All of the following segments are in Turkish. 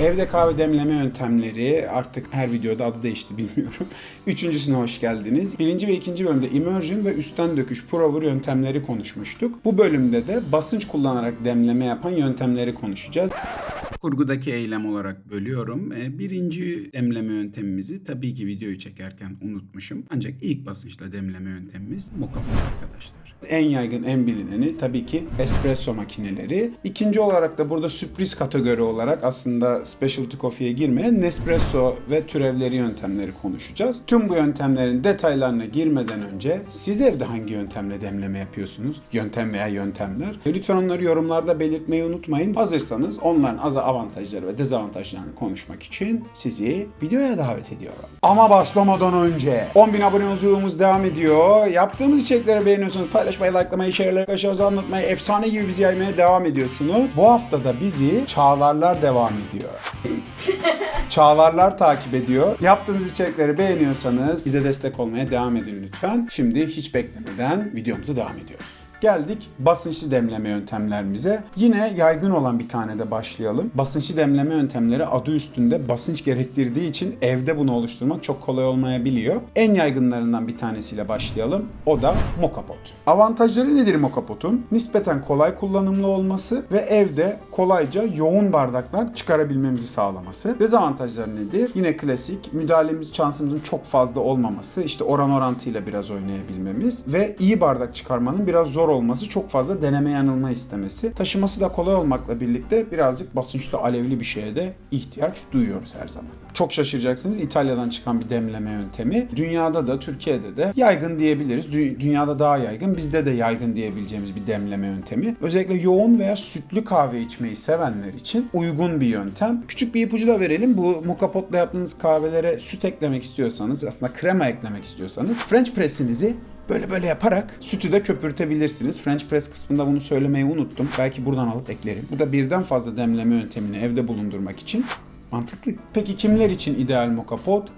Evde kahve demleme yöntemleri artık her videoda adı değişti bilmiyorum. Üçüncüsüne hoş geldiniz. Birinci ve ikinci bölümde immersion ve üstten döküş pour yöntemleri konuşmuştuk. Bu bölümde de basınç kullanarak demleme yapan yöntemleri konuşacağız. Kurgudaki eylem olarak bölüyorum. E, Birinci demleme yöntemimizi tabii ki videoyu çekerken unutmuşum. Ancak ilk basınçla demleme yöntemimiz moka arkadaşlar. En yaygın, en bilineni tabii ki espresso makineleri. İkinci olarak da burada sürpriz kategori olarak aslında specialty coffee'ye girmeyen Nespresso ve türevleri yöntemleri konuşacağız. Tüm bu yöntemlerin detaylarına girmeden önce siz evde hangi yöntemle demleme yapıyorsunuz? Yöntem veya yöntemler. Lütfen onları yorumlarda belirtmeyi unutmayın. Hazırsanız onların az avantajları ve dezavantajlarını konuşmak için sizi videoya davet ediyorum. Ama başlamadan önce 10.000 abone yolculuğumuz devam ediyor. Yaptığımız içerikleri beğeniyorsanız paylaşmayı, likelamayı, share'ları, kaşarınızı anlatmayı, efsane gibi bizi yaymaya devam ediyorsunuz. Bu hafta da bizi Çağlarlar devam ediyor. Çağlarlar takip ediyor. Yaptığımız içerikleri beğeniyorsanız bize destek olmaya devam edin lütfen. Şimdi hiç beklemeden videomuza devam ediyoruz. Geldik basınçlı demleme yöntemlerimize. Yine yaygın olan bir tane de başlayalım. Basınçlı demleme yöntemleri adı üstünde basınç gerektirdiği için evde bunu oluşturmak çok kolay olmayabiliyor. En yaygınlarından bir tanesiyle başlayalım. O da moka pot. Avantajları nedir moka potun? Nispeten kolay kullanımlı olması ve evde kolayca yoğun bardaklar çıkarabilmemizi sağlaması. Dezavantajları nedir? Yine klasik müdahalemiz şansımızın çok fazla olmaması, işte oran orantıyla biraz oynayabilmemiz ve iyi bardak çıkarmanın biraz zor olması, çok fazla deneme yanılma istemesi. Taşıması da kolay olmakla birlikte birazcık basınçlı alevli bir şeye de ihtiyaç duyuyoruz her zaman. Çok şaşıracaksınız İtalya'dan çıkan bir demleme yöntemi. Dünyada da Türkiye'de de yaygın diyebiliriz. Dü- Dünyada daha yaygın, bizde de yaygın diyebileceğimiz bir demleme yöntemi. Özellikle yoğun veya sütlü kahve içmeyi sevenler için uygun bir yöntem. Küçük bir ipucu da verelim. Bu moka potla yaptığınız kahvelere süt eklemek istiyorsanız, aslında krema eklemek istiyorsanız French press'inizi Böyle böyle yaparak sütü de köpürtebilirsiniz. French press kısmında bunu söylemeyi unuttum. Belki buradan alıp eklerim. Bu da birden fazla demleme yöntemini evde bulundurmak için Mantıklı. Peki kimler için ideal moka?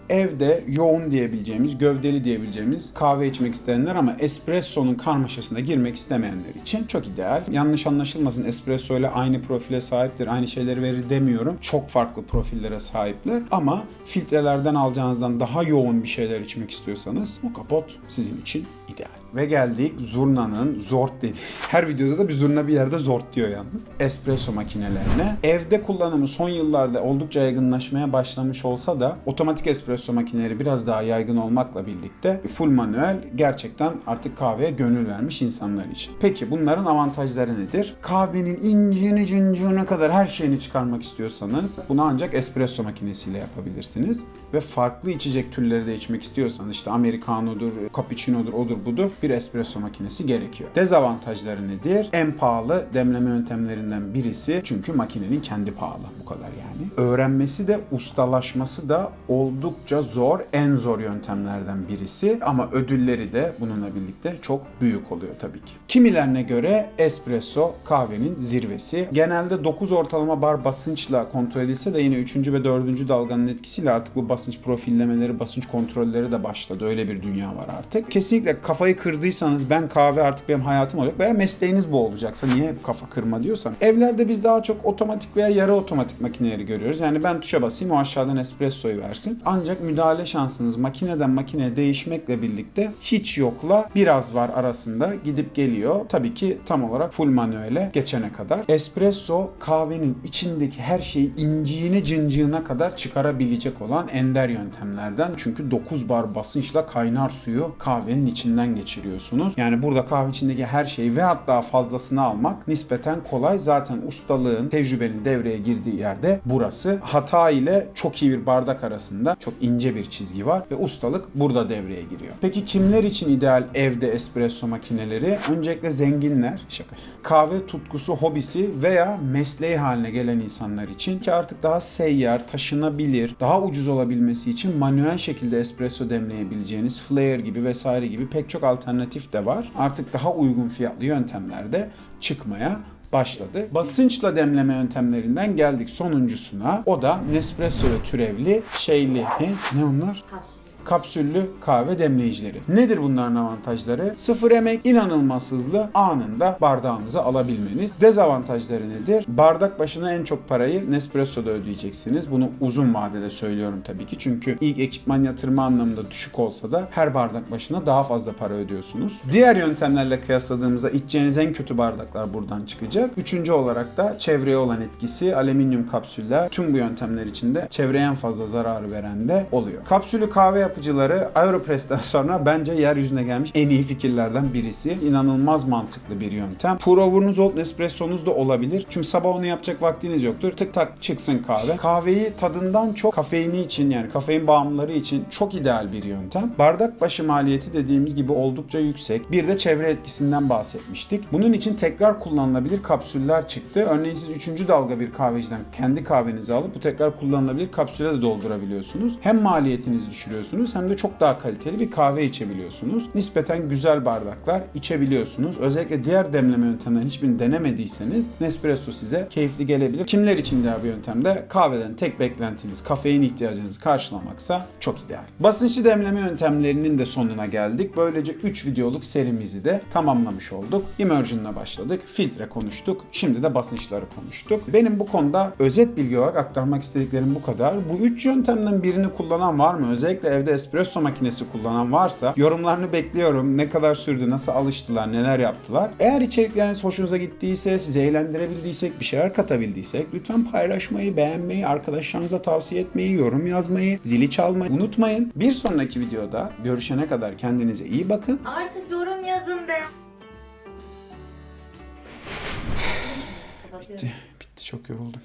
Evde yoğun diyebileceğimiz, gövdeli diyebileceğimiz kahve içmek isteyenler ama espresso'nun karmaşasına girmek istemeyenler için çok ideal. Yanlış anlaşılmasın espresso ile aynı profile sahiptir, aynı şeyleri verir demiyorum. Çok farklı profillere sahipler ama filtrelerden alacağınızdan daha yoğun bir şeyler içmek istiyorsanız moka sizin için ideal. Ve geldik zurnanın zort dediği. Her videoda da bir zurna bir yerde zort diyor yalnız. Espresso makinelerine. Evde kullanımı son yıllarda oldukça yaygınlaşmaya başlamış olsa da otomatik espresso makineleri biraz daha yaygın olmakla birlikte full manuel gerçekten artık kahveye gönül vermiş insanlar için. Peki bunların avantajları nedir? Kahvenin incini cincine kadar her şeyini çıkarmak istiyorsanız bunu ancak espresso makinesiyle yapabilirsiniz. Ve farklı içecek türleri de içmek istiyorsanız işte americano'dur, cappuccino'dur, odur budur bir espresso makinesi gerekiyor. Dezavantajları nedir? En pahalı demleme yöntemlerinden birisi çünkü makinenin kendi pahalı bu kadar yani. Öğrenmesi de ustalaşması da oldukça zor, en zor yöntemlerden birisi ama ödülleri de bununla birlikte çok büyük oluyor tabii ki. Kimilerine göre espresso kahvenin zirvesi. Genelde 9 ortalama bar basınçla kontrol edilse de yine 3. ve 4. dalganın etkisiyle artık bu basınç profillemeleri, basınç kontrolleri de başladı. Öyle bir dünya var artık. Kesinlikle kafayı kırdıysanız ben kahve artık benim hayatım olacak veya mesleğiniz bu olacaksa niye kafa kırma diyorsan. Evlerde biz daha çok otomatik veya yarı otomatik makineleri görüyoruz. Yani ben tuşa basayım o aşağıdan espressoyu versin. Ancak müdahale şansınız makineden makineye değişmekle birlikte hiç yokla biraz var arasında gidip geliyor. Tabii ki tam olarak full manuele geçene kadar. Espresso kahvenin içindeki her şeyi inciğine cıncığına kadar çıkarabilecek olan ender yöntemlerden. Çünkü 9 bar basınçla kaynar suyu kahvenin içinden geçiriyorsunuz. Yani burada kahve içindeki her şeyi ve hatta fazlasını almak nispeten kolay. Zaten ustalığın, tecrübenin devreye girdiği yerde burası. Hata ile çok iyi bir bardak arasında çok ince bir çizgi var ve ustalık burada devreye giriyor. Peki kimler için ideal evde espresso makineleri? Öncelikle zenginler, şaka. Kahve tutkusu, hobisi veya mesleği haline gelen insanlar için ki artık daha seyyar, taşınabilir, daha ucuz olabilmesi için manuel şekilde espresso demleyebileceğiniz flare gibi vesaire gibi pek çok alternatif de var. Artık daha uygun fiyatlı yöntemler de çıkmaya başladı. Basınçla demleme yöntemlerinden geldik sonuncusuna. O da Nespresso ve türevli şeyli. Ne, ne onlar? Kapsül. Kapsüllü kahve demleyicileri. Nedir bunların avantajları? Sıfır emek, inanılmaz hızlı, anında bardağınıza alabilmeniz. Dezavantajları nedir? Bardak başına en çok parayı Nespresso'da ödeyeceksiniz. Bunu uzun vadede söylüyorum tabii ki. Çünkü ilk ekipman yatırımı anlamında düşük olsa da her bardak başına daha fazla para ödüyorsunuz. Diğer yöntemlerle kıyasladığımızda içeceğiniz en kötü bardaklar buradan çıkacak. Üçüncü olarak da çevreye olan etkisi alüminyum kapsüller. Tüm bu yöntemler içinde çevreye en fazla zararı veren de oluyor. Kapsülü kahve yapıcıları Aeropress'ten sonra bence yeryüzüne gelmiş en iyi fikirlerden birisi. İnanılmaz mantıklı bir yöntem. Pour over'unuz olup Nespresso'nuz da olabilir. Çünkü sabah onu yapacak vaktiniz yoktur. Tık tak çıksın kahve. Kahveyi tadından çok kafeini için yani kafein bağımlıları için çok ideal bir yöntem. Bardak başı maliyeti dediğimiz gibi oldukça yüksek. Bir de çevre etkisinden bahsetmiştik. Bunun için tekrar kullanılabilir kapsüller çıktı. Örneğin siz 3. dalga bir kahveciden kendi kahvenizi alıp bu tekrar kullanılabilir kapsüle de doldurabiliyorsunuz. Hem maliyetinizi düşürüyorsunuz hem de çok daha kaliteli bir kahve içebiliyorsunuz. Nispeten güzel bardaklar içebiliyorsunuz. Özellikle diğer demleme yöntemlerini hiçbirini denemediyseniz Nespresso size keyifli gelebilir. Kimler için diğer bir yöntemde kahveden tek beklentiniz kafein ihtiyacınızı karşılamaksa çok ideal. Basınçlı demleme yöntemlerinin de sonuna geldik. Böylece 3 videoluk serimizi de tamamlamış olduk. Immersion'la başladık. Filtre konuştuk. Şimdi de basınçları konuştuk. Benim bu konuda özet bilgi olarak aktarmak istediklerim bu kadar. Bu 3 yöntemden birini kullanan var mı? Özellikle evde espresso makinesi kullanan varsa yorumlarını bekliyorum. Ne kadar sürdü, nasıl alıştılar, neler yaptılar. Eğer içerikleriniz hoşunuza gittiyse, sizi eğlendirebildiysek, bir şeyler katabildiysek lütfen paylaşmayı, beğenmeyi, arkadaşlarınıza tavsiye etmeyi, yorum yazmayı, zili çalmayı unutmayın. Bir sonraki videoda görüşene kadar kendinize iyi bakın. Artık yorum yazın be. Bitti. Bitti. Çok yoruldum.